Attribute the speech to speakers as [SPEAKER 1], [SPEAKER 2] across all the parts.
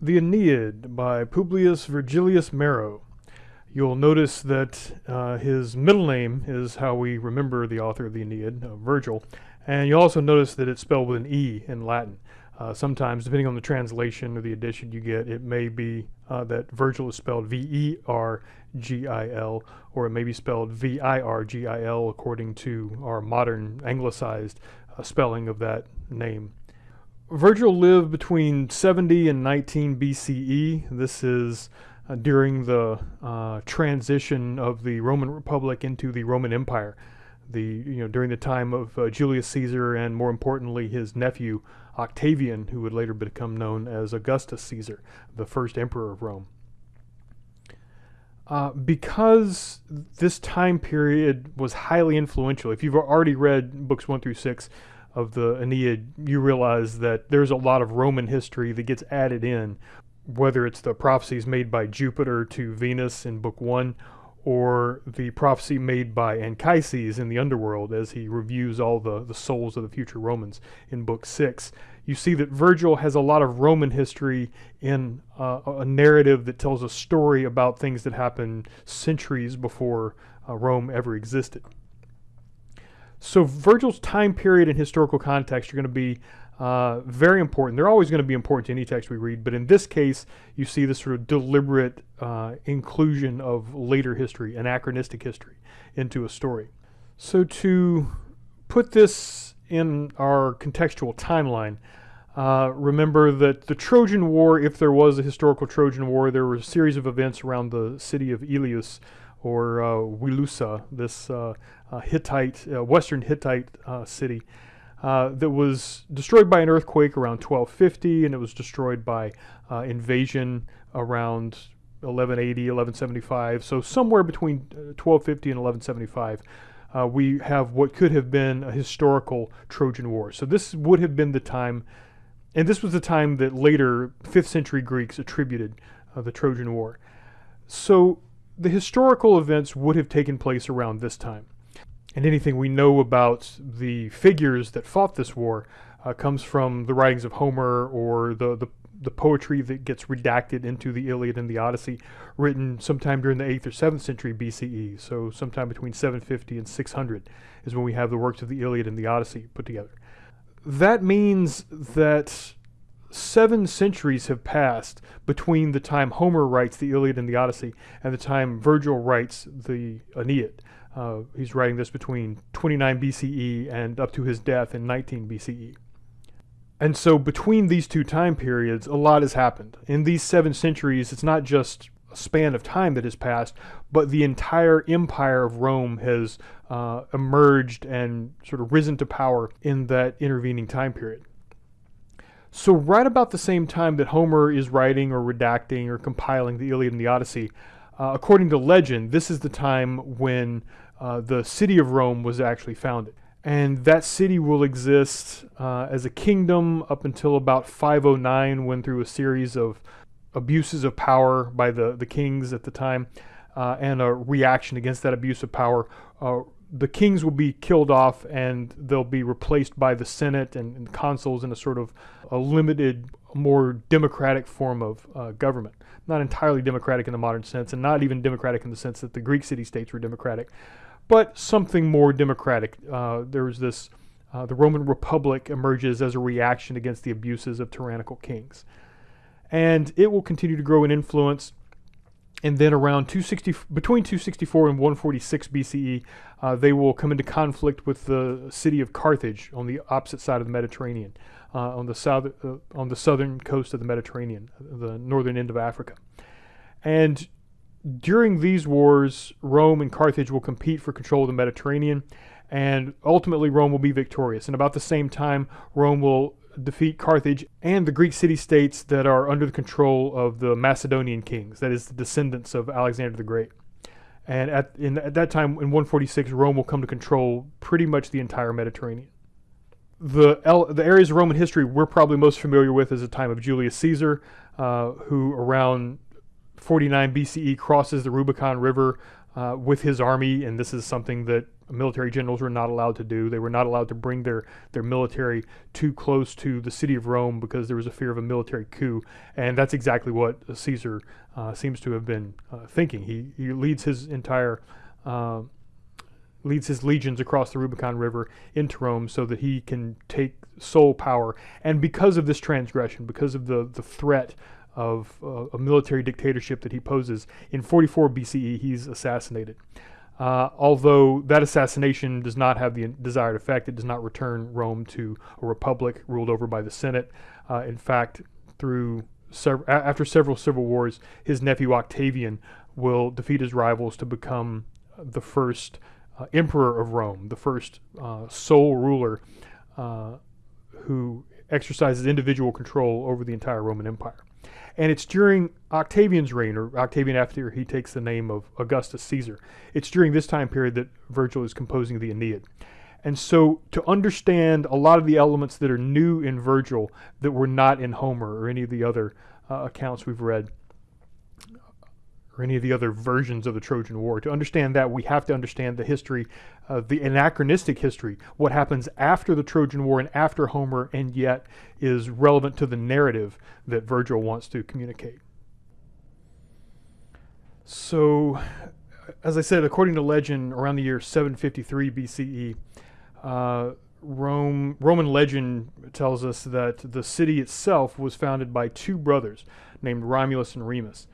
[SPEAKER 1] The Aeneid by Publius Vergilius Maro. You'll notice that uh, his middle name is how we remember the author of the Aeneid, uh, Virgil, and you'll also notice that it's spelled with an E in Latin. Uh, sometimes, depending on the translation or the edition you get, it may be uh, that Virgil is spelled V-E-R-G-I-L, or it may be spelled V-I-R-G-I-L according to our modern anglicized uh, spelling of that name. Virgil lived between 70 and 19 BCE. This is uh, during the uh, transition of the Roman Republic into the Roman Empire. The you know during the time of uh, Julius Caesar and more importantly his nephew Octavian, who would later become known as Augustus Caesar, the first emperor of Rome. Uh, because this time period was highly influential, if you've already read books one through six, of the Aeneid, you realize that there's a lot of Roman history that gets added in, whether it's the prophecies made by Jupiter to Venus in Book One, or the prophecy made by Anchises in the underworld as he reviews all the, the souls of the future Romans in Book Six. You see that Virgil has a lot of Roman history in uh, a narrative that tells a story about things that happened centuries before uh, Rome ever existed. So Virgil's time period and historical context are going to be uh, very important. They're always going to be important to any text we read, but in this case, you see this sort of deliberate uh, inclusion of later history, anachronistic history, into a story. So to put this in our contextual timeline, uh, remember that the Trojan War, if there was a historical Trojan War, there were a series of events around the city of Ilios or uh, Wilusa, this uh, uh, Hittite, uh, Western Hittite uh, city that was destroyed by an earthquake around 1250, and it was destroyed by invasion around 1180, 1175. So somewhere between 1250 and 1175. Uh, we have what could have been a historical Trojan War. So this would have been the time, and this was the time that later 5th century Greeks attributed uh, the Trojan War. So the historical events would have taken place around this time. And anything we know about the figures that fought this war uh, comes from the writings of Homer or the, the, the, poetry that gets redacted into the Iliad and the Odyssey, written sometime during the 8th or 7th century BCE. So sometime between 750 and 600 is when we have the works of the Iliad and the Odyssey put together. That means that seven centuries have passed between the time Homer writes the Iliad and the Odyssey and the time Virgil writes the Aeneid. Uh, he's writing this between 29 BCE and up to his death in 19 BCE. And so between these two time periods, a lot has happened. In these seven centuries, it's not just a span of time that has passed, but the entire empire of Rome has uh, emerged and sort of risen to power in that intervening time period. So right about the same time that Homer is writing or redacting or compiling the Iliad and the Odyssey, uh, according to legend, this is the time when uh, the city of Rome was actually founded. And that city will exist uh, as a kingdom up until about 509 when through a series of abuses of power by the, the kings at the time uh, and a reaction against that abuse of power, uh, the kings will be killed off and they'll be replaced by the Senate and, and consuls in a sort of a limited, more democratic form of uh, government. Not entirely democratic in the modern sense, and not even democratic in the sense that the Greek city-states were democratic, but something more democratic. Uh, there's this, uh, the Roman Republic emerges as a reaction against the abuses of tyrannical kings. And it will continue to grow in influence and then around 260 between 264 and 146 BCE, uh, they will come into conflict with the city of Carthage on the opposite side of the Mediterranean, uh, on the south uh, on the southern coast of the Mediterranean, the northern end of Africa. And during these wars, Rome and Carthage will compete for control of the Mediterranean, and ultimately Rome will be victorious. And about the same time, Rome will defeat Carthage and the Greek city-states that are under the control of the Macedonian kings, that is the descendants of Alexander the Great. And at, in, at that time, in 146, Rome will come to control pretty much the entire Mediterranean. The, the areas of Roman history we're probably most familiar with is the time of Julius Caesar, uh, who around 49 BCE crosses the Rubicon River uh, with his army, and this is something that military generals were not allowed to do. They were not allowed to bring their, their military too close to the city of Rome because there was a fear of a military coup. And that's exactly what Caesar uh, seems to have been uh, thinking. He, he leads his entire uh, leads his legions across the Rubicon River into Rome so that he can take sole power. And because of this transgression, because of the, the threat of uh, a military dictatorship that he poses, in 44 BCE, he's assassinated. Uh, although that assassination does not have the desired effect, it does not return Rome to a republic ruled over by the Senate. Uh, in fact, through sev- after several civil wars, his nephew Octavian will defeat his rivals to become the first uh, emperor of Rome, the first uh, sole ruler uh, who exercises individual control over the entire Roman Empire. And it's during Octavian's reign, or Octavian after he takes the name of Augustus Caesar. It's during this time period that Virgil is composing the Aeneid. And so, to understand a lot of the elements that are new in Virgil that were not in Homer or any of the other uh, accounts we've read, or any of the other versions of the Trojan War. To understand that, we have to understand the history, uh, the anachronistic history, what happens after the Trojan War and after Homer, and yet is relevant to the narrative that Virgil wants to communicate. So, as I said, according to legend, around the year 753 BCE, uh, Rome, Roman legend tells us that the city itself was founded by two brothers named Romulus and Remus.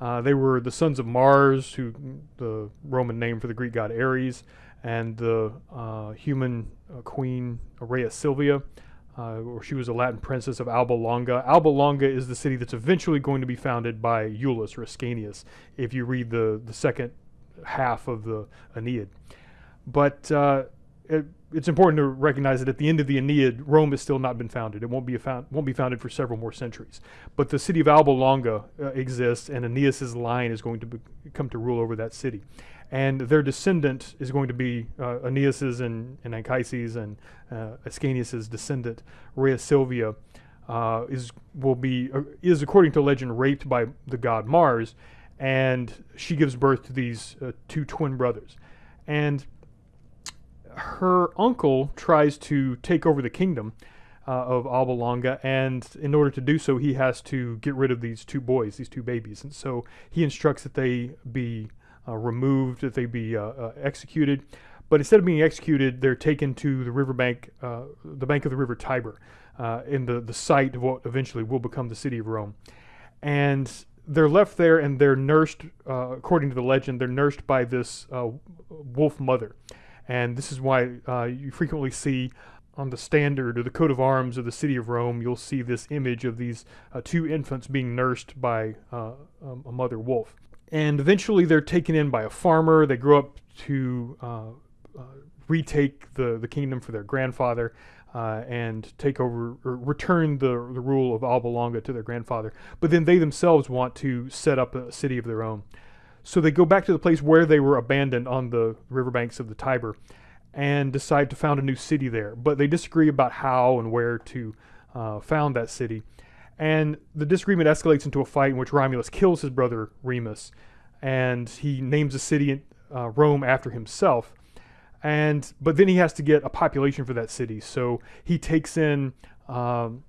[SPEAKER 1] Uh, they were the sons of Mars, who the Roman name for the Greek god Ares, and the uh, human uh, queen Rhea Silvia, uh, or she was a Latin princess of Alba Longa. Alba Longa is the city that's eventually going to be founded by Iulus or Ascanius, if you read the, the second half of the Aeneid. But uh, it, it's important to recognize that at the end of the Aeneid, Rome has still not been founded. It won't be found, won't be founded for several more centuries. But the city of Alba Longa uh, exists, and Aeneas's line is going to be, come to rule over that city. And their descendant is going to be uh, Aeneas's and, and Anchises and uh, Ascanius's descendant, Rhea Silvia, uh, is will be uh, is according to legend raped by the god Mars, and she gives birth to these uh, two twin brothers. And her uncle tries to take over the kingdom uh, of Alba Longa, and in order to do so, he has to get rid of these two boys, these two babies. And so he instructs that they be uh, removed, that they be uh, uh executed. But instead of being executed, they're taken to the riverbank, uh, the bank of the river Tiber, uh, in the, the site of what eventually will become the city of Rome. And they're left there and they're nursed, according to the legend, they're nursed by this wolf mother. And this is why uh, you frequently see on the standard or the coat of arms of the city of Rome, you'll see this image of these uh, two infants being nursed by uh, um, a mother wolf. And eventually they're taken in by a farmer. They grow up to uh, uh, retake the, the kingdom for their grandfather. Uh, and take over or return the, the rule of Alba Longa to their grandfather. But then they themselves want to set up a city of their own. So they go back to the place where they were abandoned on the riverbanks of the Tiber and decide to found a new city there. But they disagree about how and where to uh, found that city. And the disagreement escalates into a fight in which Romulus kills his brother Remus and he names the city uh, Rome after himself. And but then he has to get a population for that city, so he takes in um,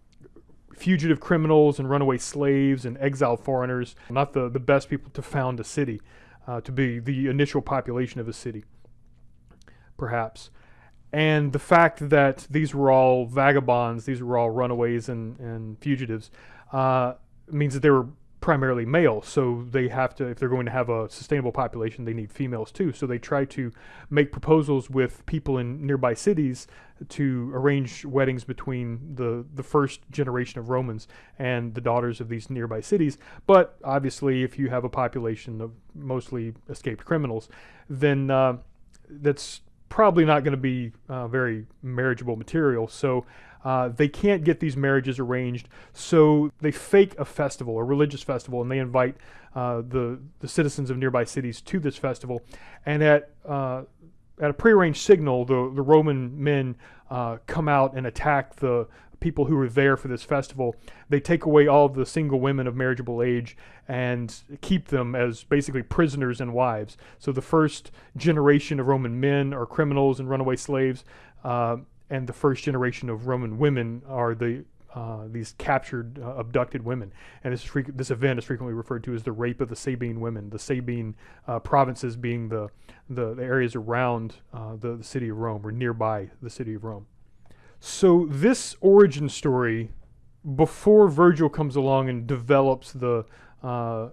[SPEAKER 1] fugitive criminals and runaway slaves and exiled foreigners, not the, the best people to found a city, uh, to be the initial population of a city, perhaps. And the fact that these were all vagabonds, these were all runaways and, and fugitives, uh, means that they were primarily male, so they have to, if they're going to have a sustainable population, they need females too. So they try to make proposals with people in nearby cities to arrange weddings between the, the first generation of Romans and the daughters of these nearby cities. But obviously, if you have a population of mostly escaped criminals, then uh, that's probably not going to be uh, very marriageable material. So uh, they can't get these marriages arranged, so they fake a festival, a religious festival, and they invite uh, the the citizens of nearby cities to this festival. And at uh, at a prearranged signal, the the Roman men uh, come out and attack the people who are there for this festival, they take away all the single women of marriageable age and keep them as basically prisoners and wives. So the first generation of Roman men are criminals and runaway slaves, uh, and the first generation of Roman women are the uh, these captured, uh, abducted women. And this, this event is frequently referred to as the rape of the Sabine women, the Sabine uh, provinces being the, the, the areas around uh, the, the city of Rome or nearby the city of Rome. So, this origin story, before Virgil comes along and develops the uh,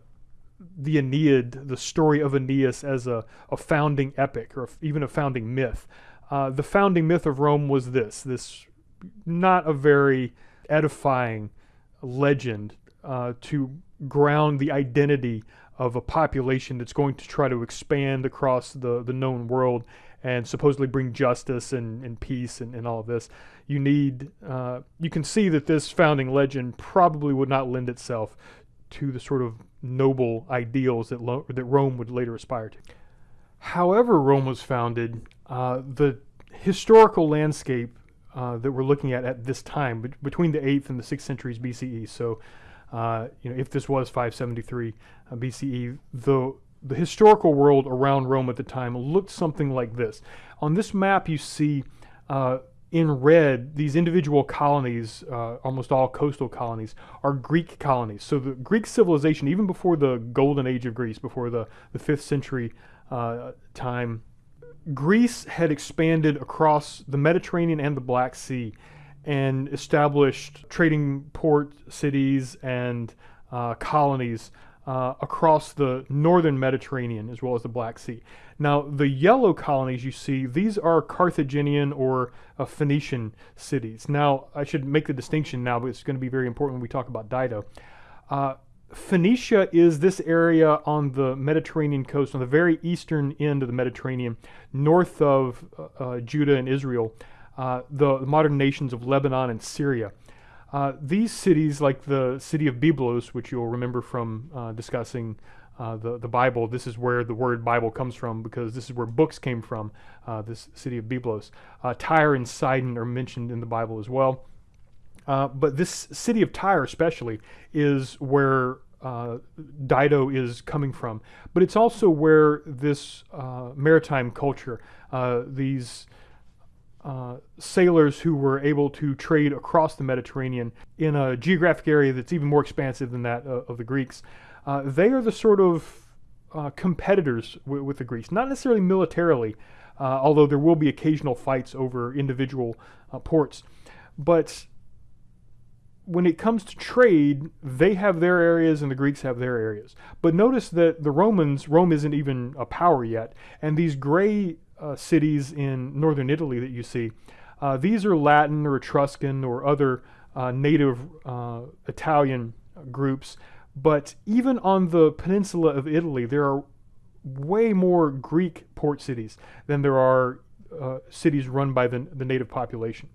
[SPEAKER 1] the Aeneid, the story of Aeneas as a, a founding epic or even a founding myth. Uh, the founding myth of Rome was this this not a very edifying legend uh, to ground the identity of a population that's going to try to expand across the, the known world and supposedly bring justice and, and peace and, and all of this. You need, uh, you can see that this founding legend probably would not lend itself to the sort of noble ideals that, that Rome would later aspire to. However, Rome was founded, uh, the historical landscape uh, that we're looking at at this time, be- between the 8th and the 6th centuries BCE. So, uh, you know, if this was 573 uh, BCE, the the historical world around Rome at the time looked something like this. On this map, you see uh, in red these individual colonies, uh, almost all coastal colonies, are Greek colonies. So the Greek civilization, even before the golden age of Greece, before the, the 5th century time, Greece had expanded across the Mediterranean and the Black Sea and established trading port cities and uh, colonies uh, across the northern Mediterranean as well as the Black Sea. Now, the yellow colonies you see, these are Carthaginian or uh, Phoenician cities. Now, I should make the distinction now, but it's going to be very important when we talk about Dido. Phoenicia is this area on the Mediterranean coast, on the very eastern end of the Mediterranean, north of uh, uh, Judah and Israel, uh, the, the, modern nations of Lebanon and Syria. Uh, these cities, like the city of Byblos, which you'll remember from uh, discussing uh, the, the Bible, this is where the word Bible comes from because this is where books came from, this city of Byblos. Tyre and Sidon are mentioned in the Bible as well. Uh, but this city of Tyre, especially, is where uh, Dido is coming from. But it's also where this uh, maritime culture, uh, these uh, sailors who were able to trade across the Mediterranean in a geographic area that's even more expansive than that of the Greeks, they are the sort of competitors with the Greeks, not necessarily militarily, although there will be occasional fights over individual ports. But when it comes to trade, they have their areas and the Greeks have their areas. But notice that the Romans, Rome isn't even a power yet, and these gray uh, cities in northern Italy that you see, uh, these are Latin or Etruscan or other uh, native uh, Italian groups. But even on the peninsula of Italy, there are way more Greek port cities than there are uh, cities run by the, the native population.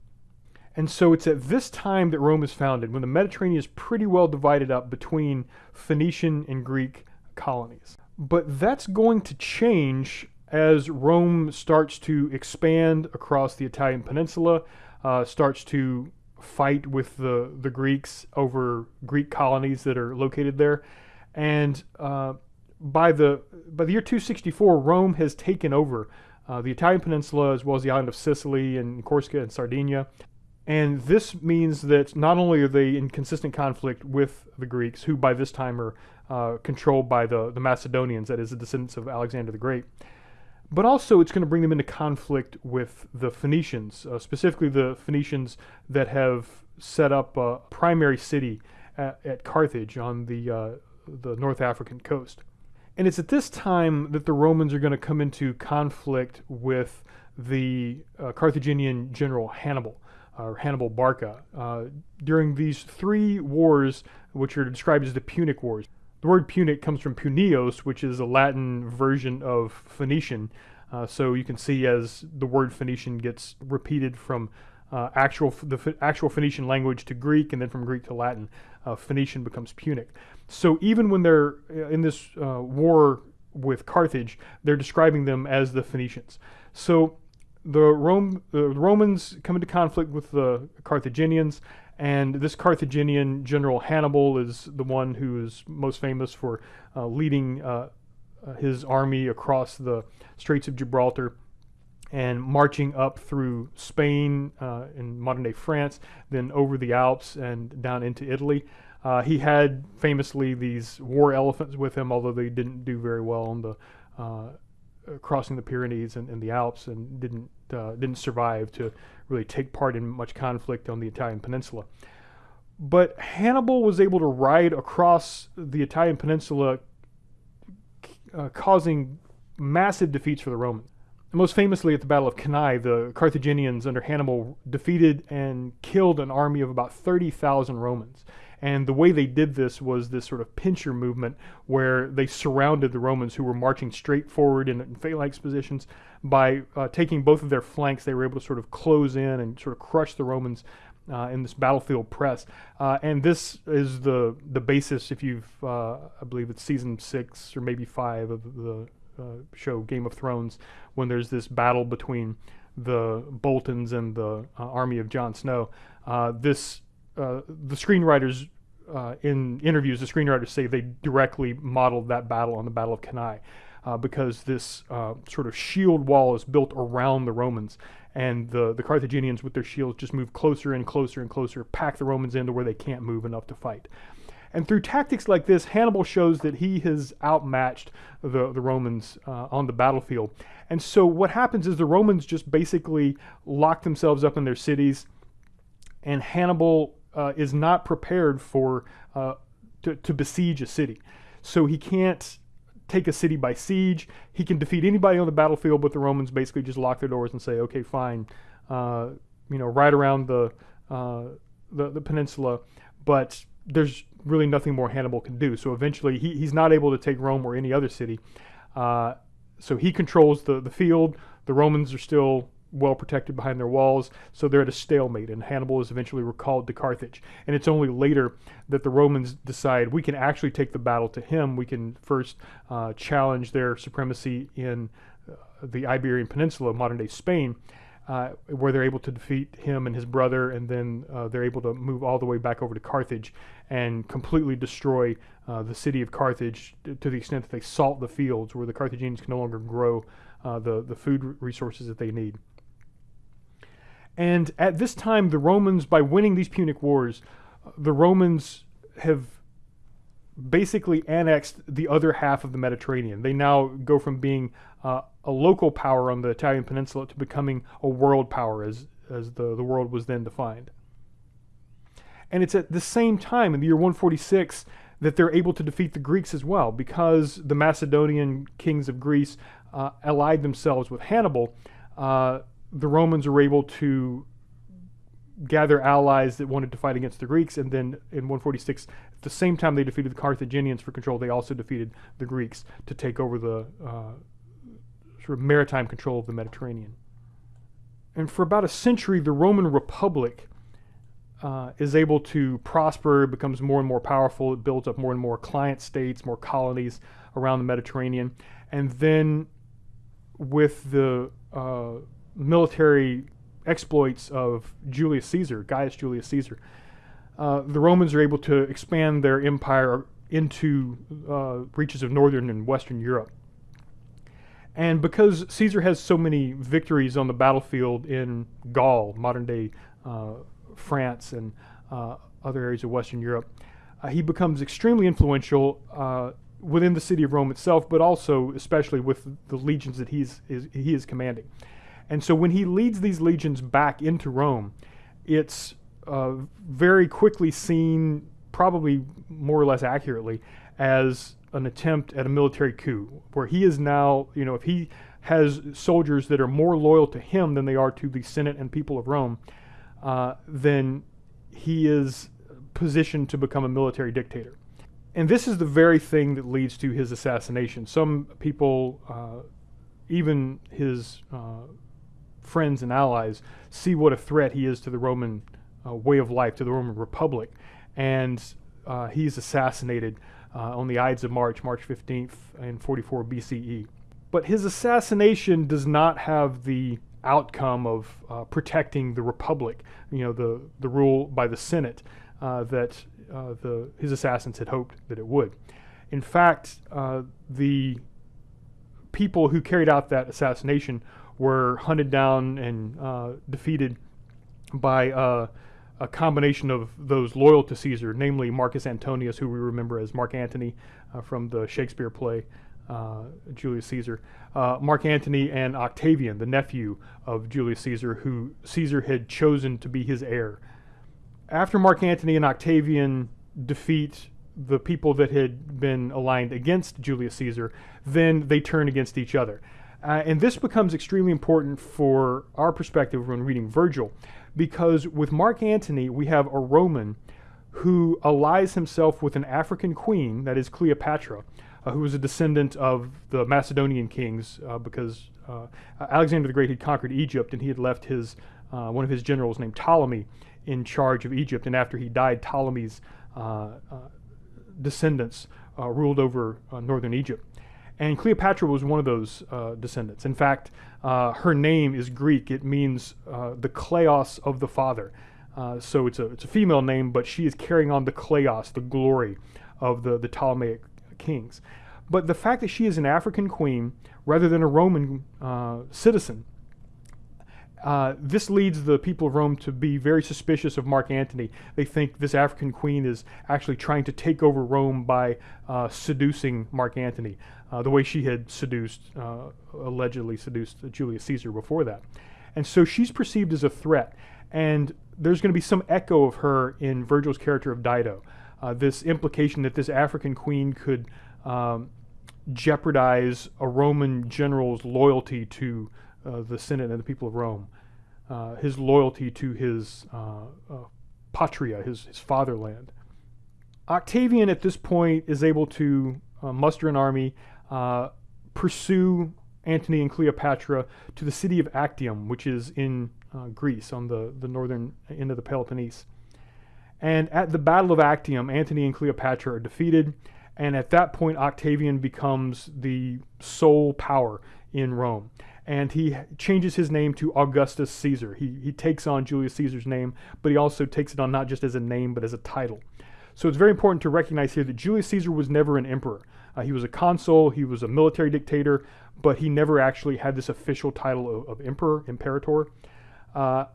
[SPEAKER 1] And so it's at this time that Rome is founded, when the Mediterranean is pretty well divided up between Phoenician and Greek colonies. But that's going to change as Rome starts to expand across the Italian peninsula, uh, starts to fight with the, the Greeks over Greek colonies that are located there. And uh, by, the, by the year 264, Rome has taken over uh, the Italian peninsula as well as the island of Sicily and Corsica and Sardinia. And this means that not only are they in consistent conflict with the Greeks, who by this time are uh, controlled by the, the Macedonians, that is, the descendants of Alexander the Great, but also it's going to bring them into conflict with the Phoenicians, uh, specifically the Phoenicians that have set up a primary city at, at Carthage on the, uh, the North African coast. And it's at this time that the Romans are going to come into conflict with the uh, Carthaginian general Hannibal or Hannibal Barca. Uh, during these three wars, which are described as the Punic Wars, the word Punic comes from Punios, which is a Latin version of Phoenician. Uh, so you can see as the word Phoenician gets repeated from uh, actual the actual Phoenician language to Greek, and then from Greek to Latin, uh, Phoenician becomes Punic. So even when they're uh, in this uh, war with Carthage, they're describing them as the Phoenicians. So the, Rome, the Romans come into conflict with the Carthaginians, And this Carthaginian general Hannibal is the one who is most famous for uh, leading uh, uh, his army across the Straits of Gibraltar and marching up through Spain uh, in modern day France, then over the Alps and down into Italy. Uh, he had famously these war elephants with him, although they didn't do very well on the uh, crossing the Pyrenees and, and, the Alps, and didn't uh, didn't survive to really take part in much conflict on the Italian peninsula. But Hannibal was able to ride across the Italian peninsula, uh, causing massive defeats for the Romans. Most famously at the Battle of Cannae, the Carthaginians under Hannibal defeated and killed an army of about 30,000 Romans. And the way they did this was this sort of pincer movement where they surrounded the Romans who were marching straight forward in, in phalanx positions. By uh, taking both of their flanks, they were able to sort of close in and sort of crush the Romans uh, in this battlefield press. Uh, and this is the the basis, if you've, uh, I believe it's season six or maybe five of the uh, show Game of Thrones, when there's this battle between the Boltons and the uh, army of Jon Snow. this the screenwriters uh, in interviews, the screenwriters say they directly modeled that battle on the Battle of Cannae. Uh, because this uh, sort of shield wall is built around the Romans, and the, the Carthaginians with their shields just move closer and closer and closer, pack the Romans into where they can't move enough to fight. And through tactics like this, Hannibal shows that he has outmatched the, the Romans uh, on the battlefield. And so what happens is the Romans just basically lock themselves up in their cities, and Hannibal uh, is not prepared for uh, to, to besiege a city. So he can't take a city by siege. He can defeat anybody on the battlefield, but the Romans basically just lock their doors and say, okay, fine, uh, you know, right around the, uh, the, the peninsula, but there's really nothing more Hannibal can do. So eventually, he, he's not able to take Rome or any other city. Uh, so he controls the the field. The Romans are still well protected behind their walls, so they're at a stalemate, and Hannibal is eventually recalled to Carthage. And it's only later that the Romans decide we can actually take the battle to him. We can first uh, challenge their supremacy in uh, the Iberian Peninsula, modern day Spain, uh, where they're able to defeat him and his brother, and then uh, they're able to move all the way back over to Carthage and completely destroy uh, the city of Carthage to the extent that they salt the fields, where the Carthaginians can no longer grow uh, the, the food resources that they need. And at this time, the Romans, by winning these Punic Wars, the Romans have basically annexed the other half of the Mediterranean. They now go from being uh, a local power on the Italian peninsula to becoming a world power as, as the, the world was then defined. And it's at the same time, in the year 146, that they're able to defeat the Greeks as well, because the Macedonian kings of Greece uh, allied themselves with Hannibal. Uh, the Romans were able to gather allies that wanted to fight against the Greeks, and then in 146, at the same time they defeated the Carthaginians for control, they also defeated the Greeks to take over the uh, sort of maritime control of the Mediterranean. And for about a century, the Roman Republic uh, is able to prosper, becomes more and more powerful, it builds up more and more client states, more colonies around the Mediterranean. And then with the uh, military exploits of Julius Caesar, Gaius Julius Caesar, uh, the Romans are able to expand their empire into uh, reaches of northern and western Europe. And because Caesar has so many victories on the battlefield in Gaul, modern day uh, France, and uh, other areas of Western Europe, uh, he becomes extremely influential uh, within the city of Rome itself, but also especially with the legions that he's, is, he is commanding. And so when he leads these legions back into Rome, it's uh, very quickly seen, probably more or less accurately, as an attempt at a military coup, where he is now, you know, if he has soldiers that are more loyal to him than they are to the Senate and people of Rome, uh, then he is positioned to become a military dictator. And this is the very thing that leads to his assassination. Some people, uh, even his uh, friends and allies see what a threat he is to the Roman uh, way of life, to the Roman Republic. And uh, he's assassinated uh, on the Ides of March, March 15th in 44 BCE. But his assassination does not have the outcome of uh, protecting the republic, you know, the, the rule by the Senate uh, that uh, the, his assassins had hoped that it would. In fact, uh, the people who carried out that assassination were hunted down and uh, defeated by uh, a combination of those loyal to Caesar, namely Marcus Antonius, who we remember as Mark Antony uh, from the Shakespeare play uh, Julius Caesar, uh, Mark Antony and Octavian, the nephew of Julius Caesar, who Caesar had chosen to be his heir. After Mark Antony and Octavian defeat the people that had been aligned against Julius Caesar, then they turn against each other. Uh, and this becomes extremely important for our perspective when reading Virgil, because with Mark Antony, we have a Roman who allies himself with an African queen, that is Cleopatra, uh, who was a descendant of the Macedonian kings, uh, because uh, Alexander the Great had conquered Egypt and he had left his uh, one of his generals named Ptolemy in charge of Egypt. And after he died, Ptolemy's uh, descendants ruled over northern Egypt. And Cleopatra was one of those uh, descendants. In fact, uh, her name is Greek. It means uh, the kleos of the father. Uh, so it's a, it's a female name, but she is carrying on the kleos, the glory of the, the Ptolemaic kings. But the fact that she is an African queen rather than a Roman uh, citizen uh, this leads the people of Rome to be very suspicious of Mark Antony. They think this African queen is actually trying to take over Rome by uh, seducing Mark Antony, uh, the way she had seduced, uh, allegedly seduced Julius Caesar before that. And so she's perceived as a threat. And there's going to be some echo of her in Virgil's character of Dido. Uh, this implication that this African queen could um, jeopardize a Roman general's loyalty to uh, the Senate and the people of Rome, uh, his loyalty to his uh, uh, patria, his, his fatherland. Octavian at this point is able to muster an army, pursue Antony and Cleopatra to the city of Actium, which is in uh, Greece on the, the northern end of the Peloponnese. And at the Battle of Actium, Antony and Cleopatra are defeated, and at that point, Octavian becomes the sole power in Rome and he changes his name to Augustus Caesar. He, he takes on Julius Caesar's name, but he also takes it on not just as a name, but as a title. So it's very important to recognize here that Julius Caesar was never an emperor. Uh, he was a consul, he was a military dictator, but he never actually had this official title of, of emperor, imperator. Uh,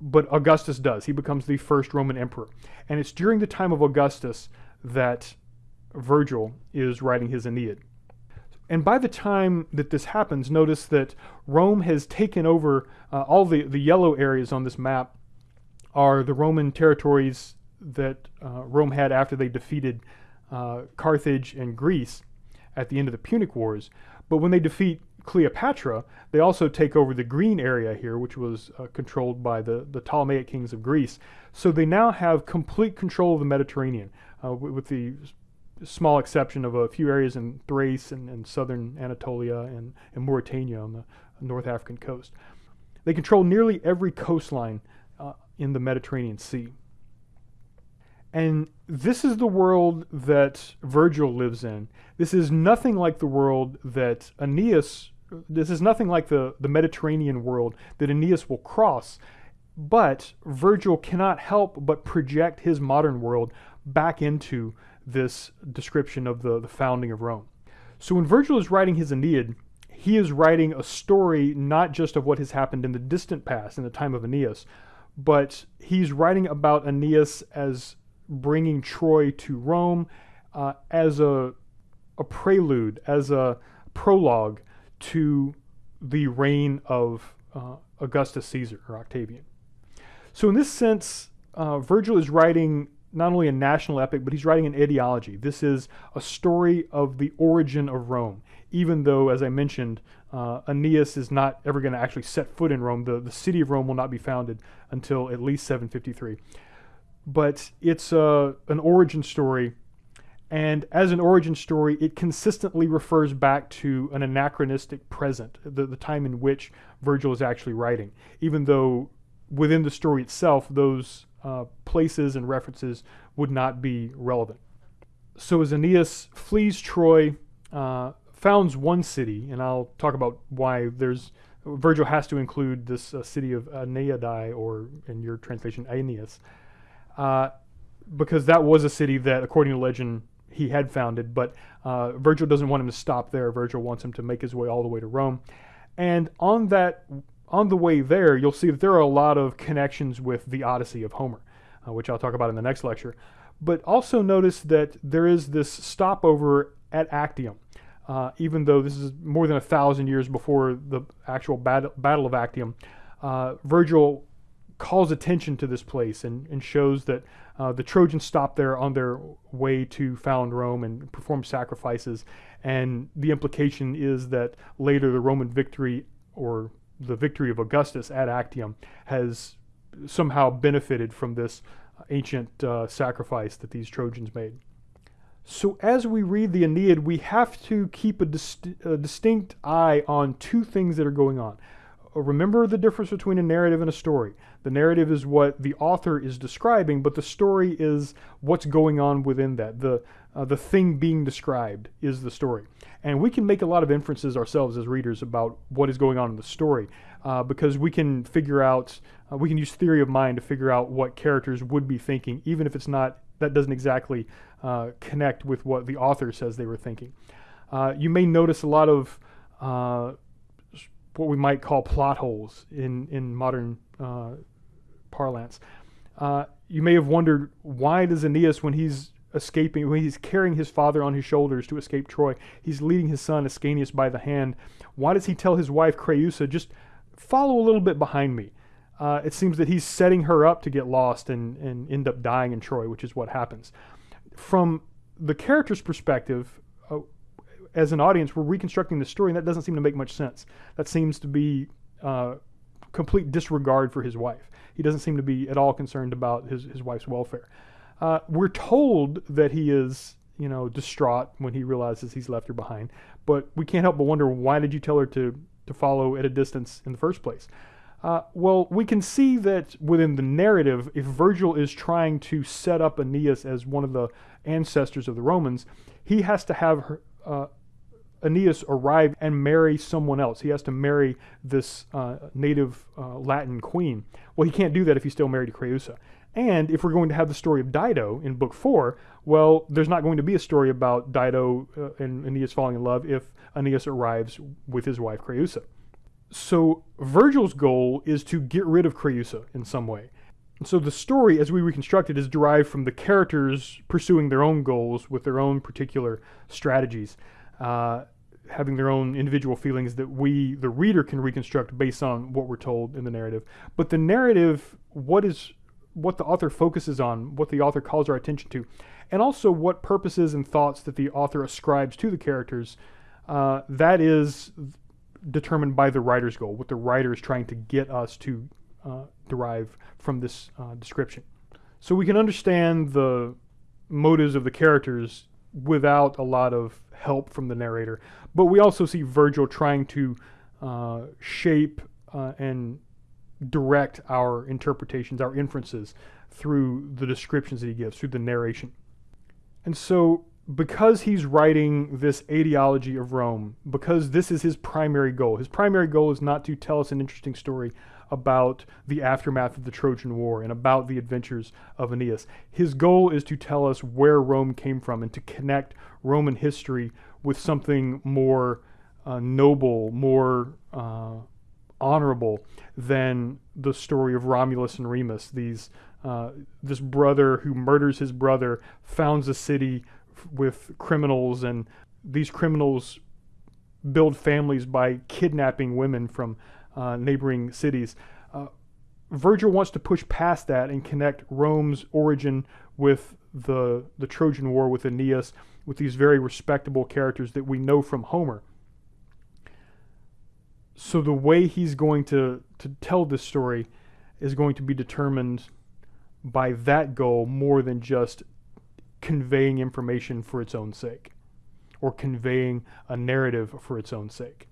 [SPEAKER 1] but Augustus does. He becomes the first Roman emperor. And it's during the time of Augustus that Virgil is writing his Aeneid. And by the time that this happens, notice that Rome has taken over uh, all the, the yellow areas on this map are the Roman territories that uh, Rome had after they defeated uh, Carthage and Greece at the end of the Punic Wars. But when they defeat Cleopatra, they also take over the green area here, which was uh, controlled by the, the Ptolemaic kings of Greece. So they now have complete control of the Mediterranean, uh, with the small exception of a few areas in Thrace and, and southern Anatolia and, and, Mauritania on the North African coast. They control nearly every coastline uh, in the Mediterranean Sea. And this is the world that Virgil lives in. This is nothing like the world that Aeneas, this is nothing like the, the Mediterranean world that Aeneas will cross. But Virgil cannot help but project his modern world back into this description of the, the founding of Rome. So when Virgil is writing his Aeneid, he is writing a story not just of what has happened in the distant past, in the time of Aeneas, but he's writing about Aeneas as bringing Troy to Rome uh, as a, a prelude, as a prologue to the reign of uh, Augustus Caesar or Octavian. So in this sense, uh, Virgil is writing not only a national epic, but he's writing an ideology. This is a story of the origin of Rome, even though, as I mentioned, uh, Aeneas is not ever going to actually set foot in Rome. The, the city of Rome will not be founded until at least 753. But it's uh, an origin story, and as an origin story, it consistently refers back to an anachronistic present, the, the time in which Virgil is actually writing, even though within the story itself, those uh, places and references would not be relevant. So as Aeneas flees Troy, uh, founds one city, and I'll talk about why there's Virgil has to include this uh, city of Aeneadae, or in your translation, Aeneas, uh, because that was a city that, according to legend, he had founded. But uh, Virgil doesn't want him to stop there. Virgil wants him to make his way all the way to Rome. And on that, on the way there, you'll see that there are a lot of connections with the Odyssey of Homer, uh, which I'll talk about in the next lecture. But also notice that there is this stopover at Actium. Uh, even though this is more than a thousand years before the actual battle, battle of Actium, uh, Virgil calls attention to this place and, and shows that uh, the Trojans stopped there on their way to found Rome and perform sacrifices. And the implication is that later the Roman victory or the victory of Augustus at Actium has somehow benefited from this ancient uh, sacrifice that these Trojans made. So as we read the Aeneid, we have to keep a, a distinct eye on two things that are going on. Uh, remember the difference between a narrative and a story. The narrative is what the author is describing, but the story is what's going on within that. The, uh, the thing being described is the story. And we can make a lot of inferences ourselves as readers about what is going on in the story uh, because we can figure out, uh, we can use theory of mind to figure out what characters would be thinking, even if it's not, that doesn't exactly uh, connect with what the author says they were thinking. Uh, you may notice a lot of uh, what we might call plot holes in, in modern parlance. You may have wondered why does Aeneas, when he's escaping, when he's carrying his father on his shoulders to escape Troy, he's leading his son Ascanius by the hand. Why does he tell his wife Creusa, just follow a little bit behind me? Uh, it seems that he's setting her up to get lost and, and end up dying in Troy, which is what happens. From the character's perspective, uh, as an audience, we're reconstructing the story, and that doesn't seem to make much sense. That seems to be uh, complete disregard for his wife. He doesn't seem to be at all concerned about his, his wife's welfare. Uh, we're told that he is, you know, distraught when he realizes he's left her behind, but we can't help but wonder why did you tell her to, to follow at a distance in the first place? Uh, well, we can see that within the narrative, if Virgil is trying to set up Aeneas as one of the ancestors of the Romans, he has to have her, uh, Aeneas arrive and marry someone else. He has to marry this uh, native uh, Latin queen. Well, he can't do that if he's still married to Creusa. And if we're going to have the story of Dido in book four, well, there's not going to be a story about Dido uh, and Aeneas falling in love if Aeneas arrives with his wife Creusa. So Virgil's goal is to get rid of Creusa in some way. And so the story, as we reconstruct it, is derived from the characters pursuing their own goals with their own particular strategies uh, having their own individual feelings that we, the reader, can reconstruct based on what we're told in the narrative. But the narrative, what is what the author focuses on, what the author calls our attention to, and also what purposes and thoughts that the author ascribes to the characters, uh, that is determined by the writer's goal, what the writer is trying to get us to uh, derive from this uh, description. So we can understand the motives of the characters without a lot of help from the narrator. But we also see Virgil trying to uh, shape uh, and direct our interpretations, our inferences through the descriptions that he gives, through the narration. And so because he's writing this etiology of Rome, because this is his primary goal, his primary goal is not to tell us an interesting story about the aftermath of the Trojan War and about the adventures of Aeneas. His goal is to tell us where Rome came from and to connect Roman history with something more uh, noble, more uh, honorable than the story of Romulus and Remus. These, uh, this brother who murders his brother founds a city with criminals, and these criminals build families by kidnapping women from uh, neighboring cities. Uh, Virgil wants to push past that and connect Rome's origin with the, the Trojan War with Aeneas, with these very respectable characters that we know from Homer. So the way he's going to, to tell this story is going to be determined by that goal more than just conveying information for its own sake or conveying a narrative for its own sake.